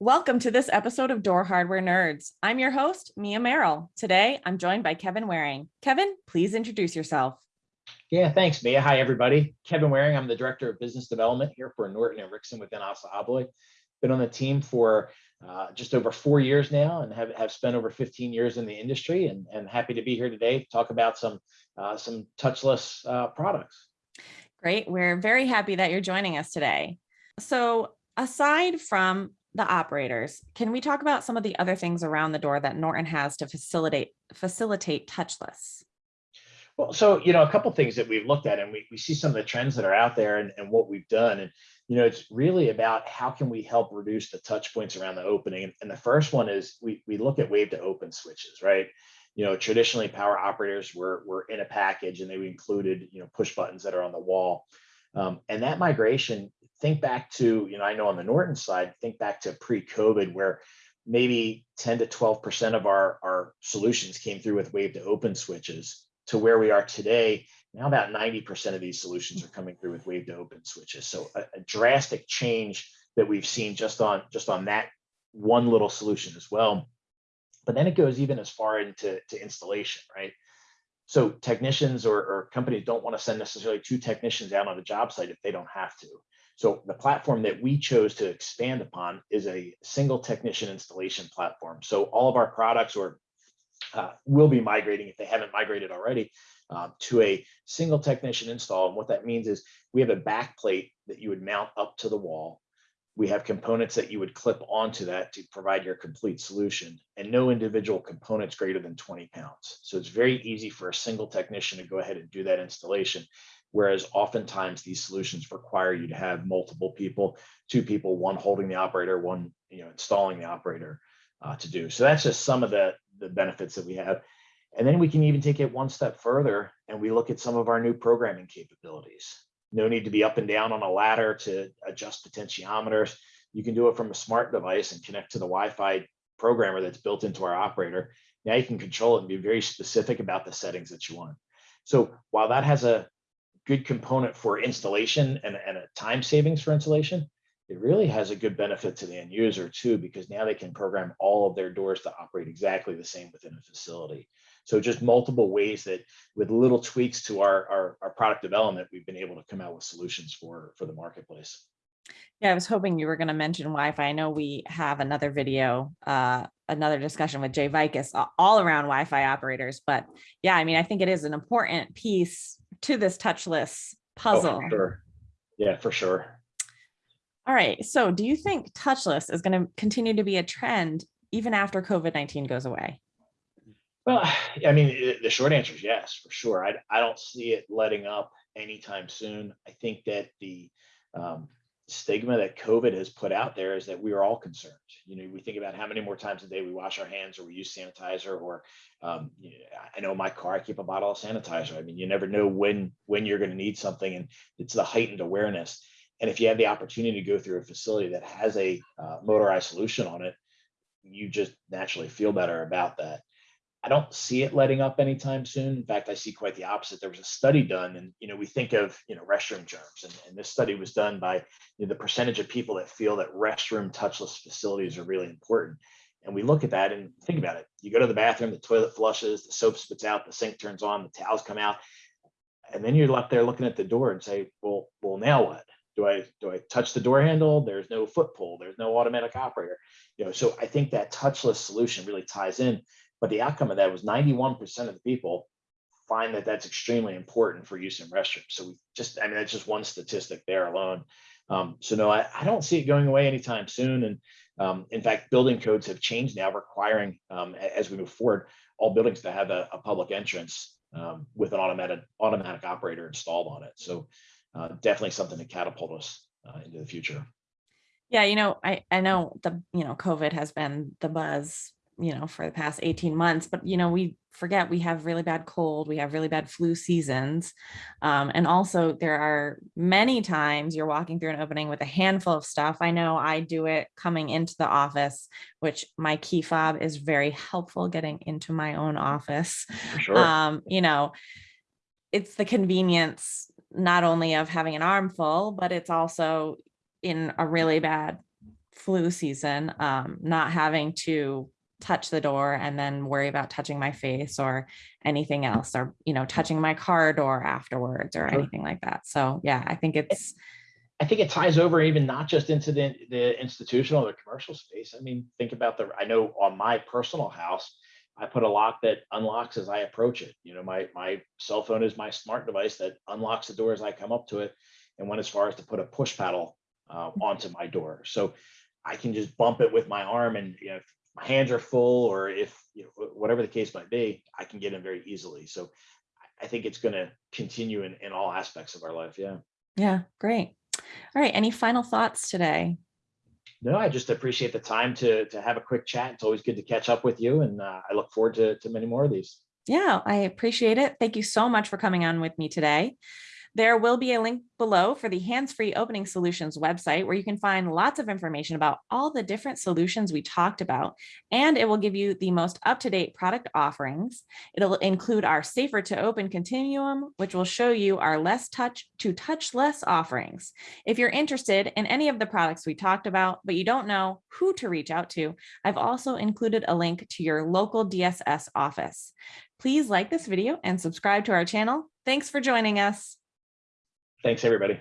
Welcome to this episode of Door Hardware Nerds. I'm your host, Mia Merrill. Today, I'm joined by Kevin Waring. Kevin, please introduce yourself. Yeah, thanks, Mia. Hi, everybody. Kevin Waring. I'm the Director of Business Development here for Norton and Rixson within ASSA ABLOY. Been on the team for uh, just over four years now and have, have spent over 15 years in the industry and, and happy to be here today to talk about some, uh, some touchless uh, products. Great. We're very happy that you're joining us today. So aside from the operators, can we talk about some of the other things around the door that Norton has to facilitate facilitate touchless? Well, so, you know, a couple things that we've looked at and we, we see some of the trends that are out there and, and what we've done. And, you know, it's really about how can we help reduce the touch points around the opening. And, and the first one is we, we look at wave to open switches, right? You know, traditionally power operators were, were in a package and they included, you know, push buttons that are on the wall. Um, and that migration, think back to, you know, I know on the Norton side, think back to pre-COVID where maybe 10 to 12% of our, our solutions came through with wave to open switches to where we are today, now about 90% of these solutions are coming through with wave to open switches. So a, a, drastic change that we've seen just on just on that one little solution as well. But then it goes even as far into to installation, right? So technicians or, or companies don't want to send necessarily two technicians out on a job site if they don't have to. So the platform that we chose to expand upon is a single technician installation platform. So all of our products or uh, will be migrating if they haven't migrated already uh, to a single technician install. And what that means is we have a back plate that you would mount up to the wall. We have components that you would clip onto that to provide your complete solution and no individual components greater than 20 pounds. So it's very easy for a single technician to go ahead and do that installation. Whereas oftentimes these solutions require you to have multiple people, two people, one holding the operator, one you know installing the operator uh, to do. So that's just some of the the benefits that we have. And then we can even take it one step further and we look at some of our new programming capabilities. No need to be up and down on a ladder to adjust potentiometers. You can do it from a smart device and connect to the Wi-Fi programmer that's built into our operator. Now you can control it and be very specific about the settings that you want. So while that has a good component for installation and, and a time savings for installation, it really has a good benefit to the end user too, because now they can program all of their doors to operate exactly the same within a facility. So just multiple ways that with little tweaks to our, our, our product development, we've been able to come out with solutions for, for the marketplace. Yeah, I was hoping you were going to mention Wi-Fi. I know we have another video, uh, another discussion with Jay Vikas all around Wi-Fi operators. But yeah, I mean, I think it is an important piece to this touchless puzzle. Oh, sure. Yeah, for sure. All right. So do you think touchless is going to continue to be a trend even after COVID-19 goes away? Well, I mean, the short answer is yes, for sure. I, I don't see it letting up anytime soon. I think that the um, stigma that COVID has put out there is that we are all concerned. You know, we think about how many more times a day we wash our hands or we use sanitizer or um, you know, I know my car, I keep a bottle of sanitizer. I mean, you never know when when you're going to need something and it's the heightened awareness. And if you have the opportunity to go through a facility that has a uh, motorized solution on it, you just naturally feel better about that. I don't see it letting up anytime soon. In fact, I see quite the opposite. There was a study done, and you know, we think of you know restroom germs, and, and this study was done by you know, the percentage of people that feel that restroom touchless facilities are really important. And we look at that and think about it. You go to the bathroom, the toilet flushes, the soap spits out, the sink turns on, the towels come out, and then you're left there looking at the door and say, well, well, now what? do I do I touch the door handle? There's no foot pull. There's no automatic operator. You know, so I think that touchless solution really ties in. But the outcome of that was 91% of the people find that that's extremely important for use in restrooms. So we just, I mean, that's just one statistic there alone. Um, so no, I, I, don't see it going away anytime soon. And um, in fact, building codes have changed now, requiring um, as we move forward, all buildings to have a, a public entrance um, with an automatic automatic operator installed on it. So uh, definitely something to catapult us uh, into the future. Yeah, you know, I, I know the, you know, COVID has been the buzz, you know, for the past 18 months, but, you know, we forget we have really bad cold, we have really bad flu seasons. Um, and also there are many times you're walking through an opening with a handful of stuff. I know I do it coming into the office, which my key fob is very helpful getting into my own office. Sure. Um, you know, it's the convenience not only of having an armful, but it's also in a really bad flu season, um, not having to touch the door and then worry about touching my face or anything else or, you know, touching my car door afterwards or Sure. anything like that. So yeah, I think it's, I think it ties over even not just into the, the institutional or the commercial space. I mean, think about the, I know on my personal house, I put a lock that unlocks as I approach it. You know, my, my cell phone is my smart device that unlocks the door as I come up to it. And went as far as to put a push paddle uh, onto my door. So I can just bump it with my arm and, you know, my hands are full or if, you know, whatever the case might be, I can get in very easily. So I- I think it's going to continue in, in all aspects of our life. Yeah. yeah, great. All right. Any final thoughts today? No, I just appreciate the time to to have a quick chat. It's always good to catch up with you, and uh, I look forward to to many more of these. Yeah, I appreciate it. Thank you so much for coming on with me today. There will be a link below for the Hands-Free Opening Solutions website where you can find lots of information about all the different solutions we talked about, and it will give you the most up-to-date product offerings. It'll include our Safer to Open Continuum, which will show you our less touch to touch less offerings. If you're interested in any of the products we talked about, but you don't know who to reach out to, I've also included a link to your local DSS office. Please like this video and subscribe to our channel. Thanks for joining us. Thanks, everybody.